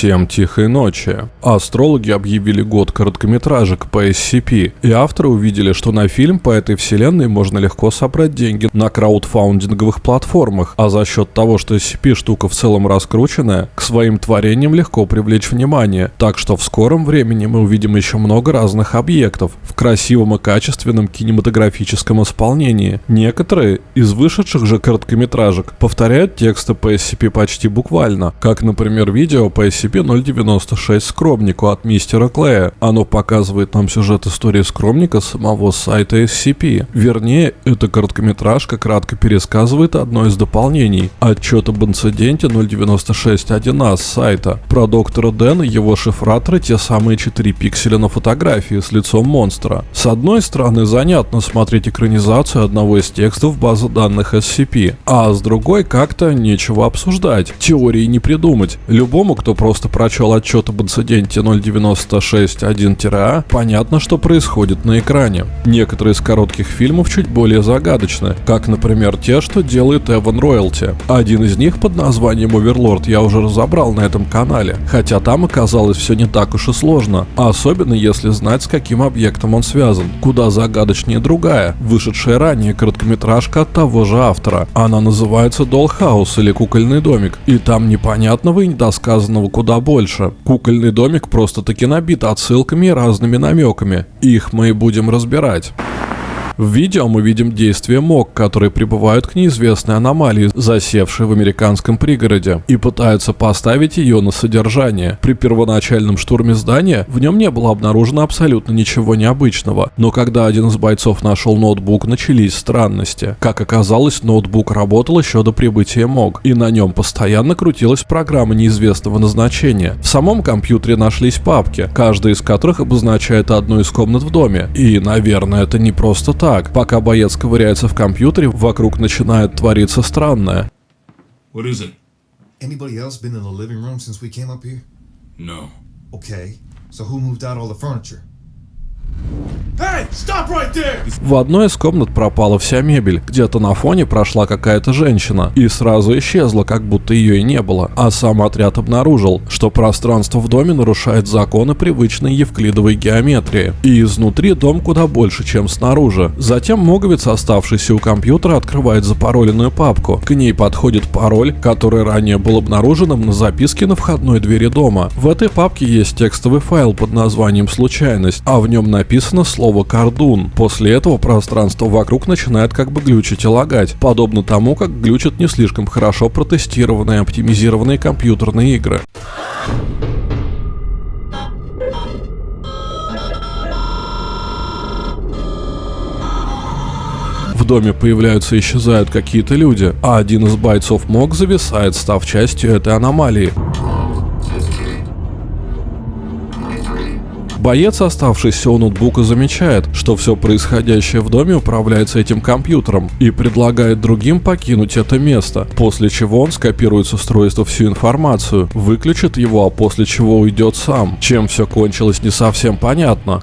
Всем тихой ночи. Астрологи объявили год короткометражек по SCP, и авторы увидели, что на фильм по этой вселенной можно легко собрать деньги на краудфаундинговых платформах, а за счет того, что SCP штука в целом раскрученная, к своим творениям легко привлечь внимание, так что в скором времени мы увидим еще много разных объектов в красивом и качественном кинематографическом исполнении. Некоторые из вышедших же короткометражек повторяют тексты по SCP почти буквально, как, например, видео по SCP-096 Скромнику от мистера Клея. Оно показывает нам сюжет истории Скромника самого сайта SCP. Вернее, эта короткометражка кратко пересказывает одно из дополнений – отчет об инциденте 096.1а с сайта. Про доктора Дэна, его шифраторы, те самые 4 пикселя на фотографии с лицом монстра. С одной стороны, занятно смотреть экранизацию одного из текстов базы данных SCP, а с другой как-то нечего обсуждать, теории не придумать. Любому, кто просто прочел отчет об инциденте 096.1-А, понятно, что происходит на экране. Некоторые из коротких фильмов чуть более загадочны, как, например, те, что делает Эван Роялти. Один из них под названием Оверлорд я уже разобрал на этом канале, хотя там оказалось все не так уж и сложно, особенно если знать, с каким объектом он связан. Куда загадочнее другая, вышедшая ранее короткометражка от того же автора. Она называется Dollhouse или Кукольный домик, и там непонятного и недосказанного куда больше. Кукольный домик просто-таки набит отсылками и разными намеками. Их мы и будем разбирать. В видео мы видим действия МОК, которые прибывают к неизвестной аномалии, засевшей в американском пригороде, и пытаются поставить ее на содержание. При первоначальном штурме здания в нем не было обнаружено абсолютно ничего необычного, но когда один из бойцов нашел ноутбук, начались странности. Как оказалось, ноутбук работал еще до прибытия МОК, и на нем постоянно крутилась программа неизвестного назначения. В самом компьютере нашлись папки, каждая из которых обозначает одну из комнат в доме. И, наверное, это не просто так так, пока боец ковыряется в компьютере, вокруг начинает твориться странное. What is it? Anybody else been in the living room since we came up here? No. Okay, so who moved out all the furniture? В одной из комнат пропала вся мебель. Где-то на фоне прошла какая-то женщина и сразу исчезла, как будто ее и не было. А сам отряд обнаружил, что пространство в доме нарушает законы привычной евклидовой геометрии. И изнутри дом куда больше, чем снаружи. Затем моговец, оставшийся у компьютера, открывает запароленную папку. К ней подходит пароль, который ранее был обнаруженным на записке на входной двери дома. В этой папке есть текстовый файл под названием «Случайность», а в нем написано слово «кордун». После этого пространство вокруг начинает как бы глючить и лагать, подобно тому, как глючат не слишком хорошо протестированные оптимизированные компьютерные игры. В доме появляются и исчезают какие-то люди, а один из бойцов МОК зависает, став частью этой аномалии. Боец, оставшийся у ноутбука, замечает, что все происходящее в доме управляется этим компьютером и предлагает другим покинуть это место, после чего он скопирует с устройства всю информацию, выключит его, а после чего уйдет сам. Чем все кончилось не совсем понятно.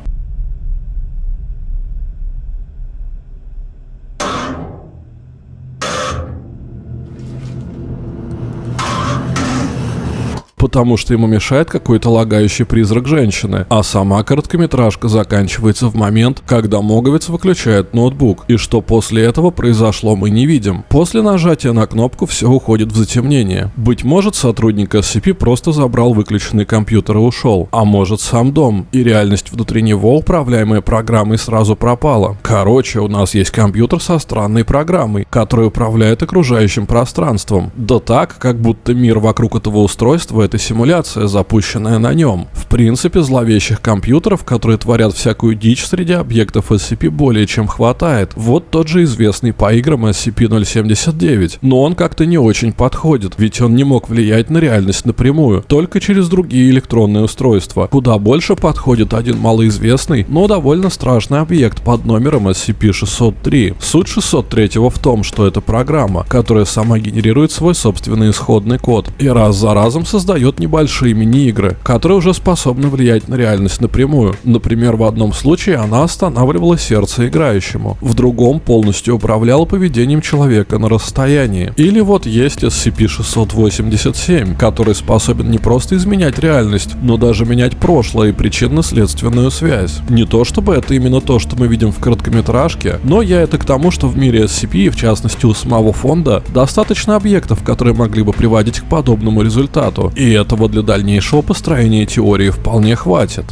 Потому что ему мешает какой-то лагающий призрак женщины, а сама короткометражка заканчивается в момент, когда Моговец выключает ноутбук, и что после этого произошло мы не видим. После нажатия на кнопку все уходит в затемнение. Быть может сотрудник SCP просто забрал выключенный компьютер и ушел, а может сам дом, и реальность внутри него, управляемая программой, сразу пропала. Короче, у нас есть компьютер со странной программой, которая управляет окружающим пространством. Да так, как будто мир вокруг этого устройства это симуляция, запущенная на нем. В принципе, зловещих компьютеров, которые творят всякую дичь среди объектов SCP более чем хватает. Вот тот же известный по играм SCP-079. Но он как-то не очень подходит, ведь он не мог влиять на реальность напрямую, только через другие электронные устройства. Куда больше подходит один малоизвестный, но довольно страшный объект под номером SCP-603. Суть 603 в том, что это программа, которая сама генерирует свой собственный исходный код и раз за разом создает создает небольшие мини-игры, которые уже способны влиять на реальность напрямую. Например, в одном случае она останавливала сердце играющему, в другом полностью управляла поведением человека на расстоянии. Или вот есть SCP-687, который способен не просто изменять реальность, но даже менять прошлое и причинно-следственную связь. Не то чтобы это именно то, что мы видим в короткометражке, но я это к тому, что в мире SCP, в частности у самого фонда, достаточно объектов, которые могли бы приводить к подобному результату. И этого для дальнейшего построения теории вполне хватит.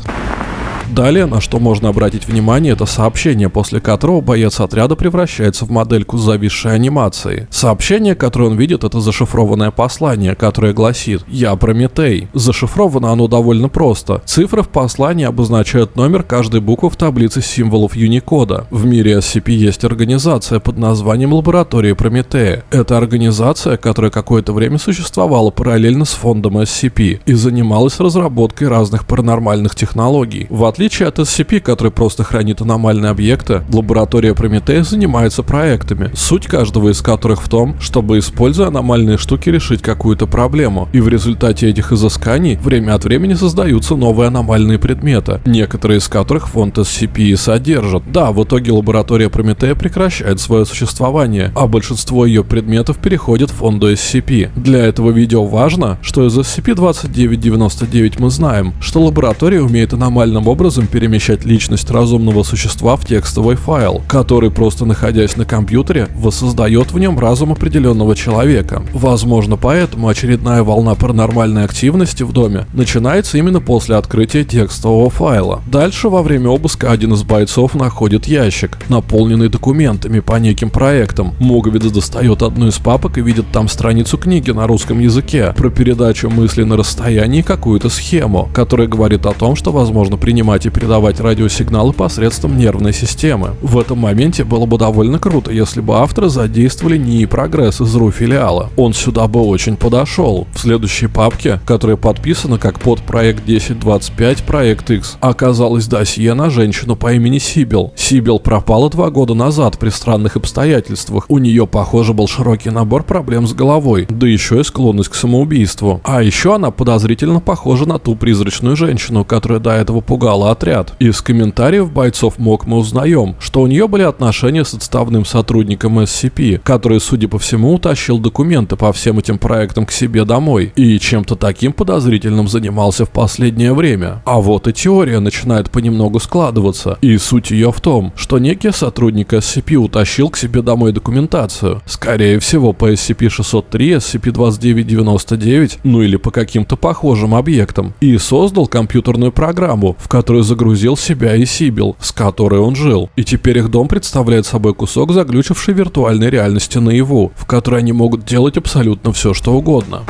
Далее, на что можно обратить внимание, это сообщение, после которого боец отряда превращается в модельку с зависшей анимацией. Сообщение, которое он видит, это зашифрованное послание, которое гласит «Я Прометей». Зашифровано оно довольно просто. Цифры в послании обозначают номер каждой буквы в таблице символов Юникода. В мире SCP есть организация под названием Лаборатория Прометея. Это организация, которая какое-то время существовала параллельно с фондом SCP и занималась разработкой разных паранормальных технологий. В отличие от SCP, который просто хранит аномальные объекты, лаборатория Прометея занимается проектами, суть каждого из которых в том, чтобы, используя аномальные штуки, решить какую-то проблему. И в результате этих изысканий время от времени создаются новые аномальные предметы, некоторые из которых фонд SCP и содержит. Да, в итоге лаборатория Прометея прекращает свое существование, а большинство ее предметов переходит в фонду SCP. Для этого видео важно, что из SCP-2999 мы знаем, что лаборатория умеет аномальным образом образом перемещать личность разумного существа в текстовый файл, который просто находясь на компьютере воссоздает в нем разум определенного человека. Возможно поэтому очередная волна паранормальной активности в доме начинается именно после открытия текстового файла. Дальше во время обыска один из бойцов находит ящик, наполненный документами по неким проектам. Муговец достает одну из папок и видит там страницу книги на русском языке про передачу мысли на расстоянии какую-то схему, которая говорит о том, что возможно принимать и передавать радиосигналы посредством нервной системы. В этом моменте было бы довольно круто, если бы авторы задействовали НИИ Прогресс из РУ филиала. Он сюда бы очень подошел. В следующей папке, которая подписана как под проект 1025 проект X, оказалось досье на женщину по имени Сибил. Сибил пропала два года назад при странных обстоятельствах. У нее, похоже, был широкий набор проблем с головой, да еще и склонность к самоубийству. А еще она подозрительно похожа на ту призрачную женщину, которая до этого пугала отряд. Из комментариев бойцов МОК мы узнаем, что у нее были отношения с отставным сотрудником SCP, который, судя по всему, утащил документы по всем этим проектам к себе домой и чем-то таким подозрительным занимался в последнее время. А вот и теория начинает понемногу складываться, и суть ее в том, что некий сотрудник SCP утащил к себе домой документацию, скорее всего по SCP-603, SCP-2999, ну или по каким-то похожим объектам, и создал компьютерную программу, в которой которую загрузил себя и Сибил, с которой он жил. И теперь их дом представляет собой кусок заглючившей виртуальной реальности наяву, в которой они могут делать абсолютно все, что угодно.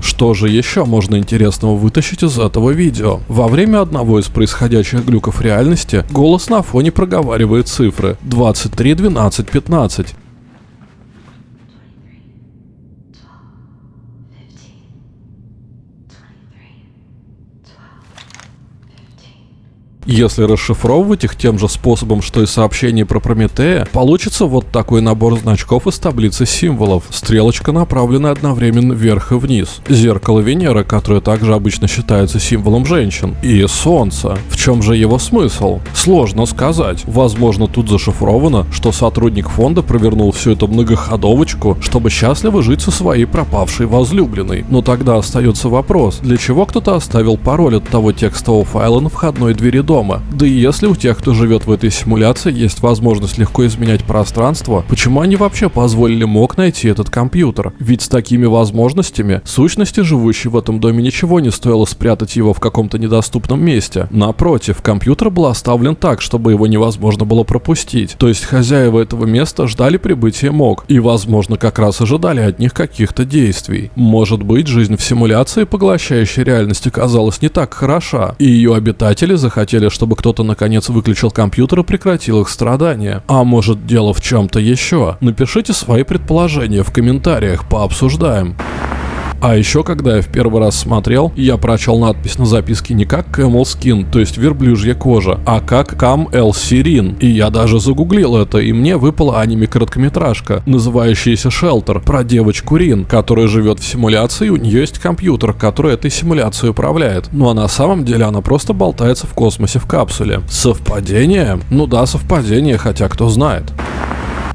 Что же еще можно интересного вытащить из этого видео? Во время одного из происходящих глюков реальности голос на фоне проговаривает цифры 23, 12, 15. Если расшифровывать их тем же способом, что и сообщение про Прометея, получится вот такой набор значков из таблицы символов. Стрелочка направлена одновременно вверх и вниз. Зеркало Венеры, которое также обычно считается символом женщин. И Солнце. В чем же его смысл? Сложно сказать. Возможно, тут зашифровано, что сотрудник фонда провернул всю эту многоходовочку, чтобы счастливо жить со своей пропавшей возлюбленной. Но тогда остается вопрос, для чего кто-то оставил пароль от того текстового файла на входной двери дома? Дома. Да и если у тех, кто живет в этой симуляции, есть возможность легко изменять пространство, почему они вообще позволили МОК найти этот компьютер? Ведь с такими возможностями сущности, живущей в этом доме, ничего не стоило спрятать его в каком-то недоступном месте. Напротив, компьютер был оставлен так, чтобы его невозможно было пропустить. То есть хозяева этого места ждали прибытия МОК и, возможно, как раз ожидали от них каких-то действий. Может быть, жизнь в симуляции, поглощающей реальность, оказалась не так хороша, и ее обитатели захотели хотели, чтобы кто-то наконец выключил компьютер и прекратил их страдания. А может дело в чем-то еще? Напишите свои предположения в комментариях, пообсуждаем. А еще, когда я в первый раз смотрел, я прочел надпись на записке не как Camel Skin, то есть верблюжья кожа, а как Cam El Sirin. И я даже загуглил это, и мне выпала аниме-короткометражка, называющаяся Shelter, про девочку Рин, которая живет в симуляции, и у нее есть компьютер, который этой симуляцией управляет. Ну а на самом деле она просто болтается в космосе в капсуле. Совпадение? Ну да, совпадение, хотя кто знает.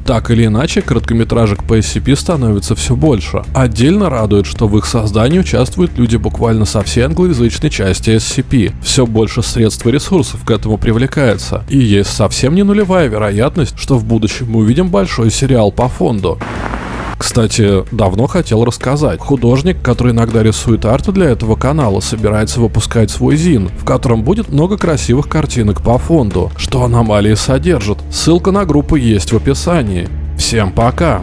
Так или иначе, короткометражек по SCP становится все больше. Отдельно радует, что в их создании участвуют люди буквально со всей англоязычной части SCP. Все больше средств и ресурсов к этому привлекается. И есть совсем не нулевая вероятность, что в будущем мы увидим большой сериал по фонду. Кстати, давно хотел рассказать. Художник, который иногда рисует арты для этого канала, собирается выпускать свой зин, в котором будет много красивых картинок по фонду, что аномалии содержит. Ссылка на группу есть в описании. Всем пока!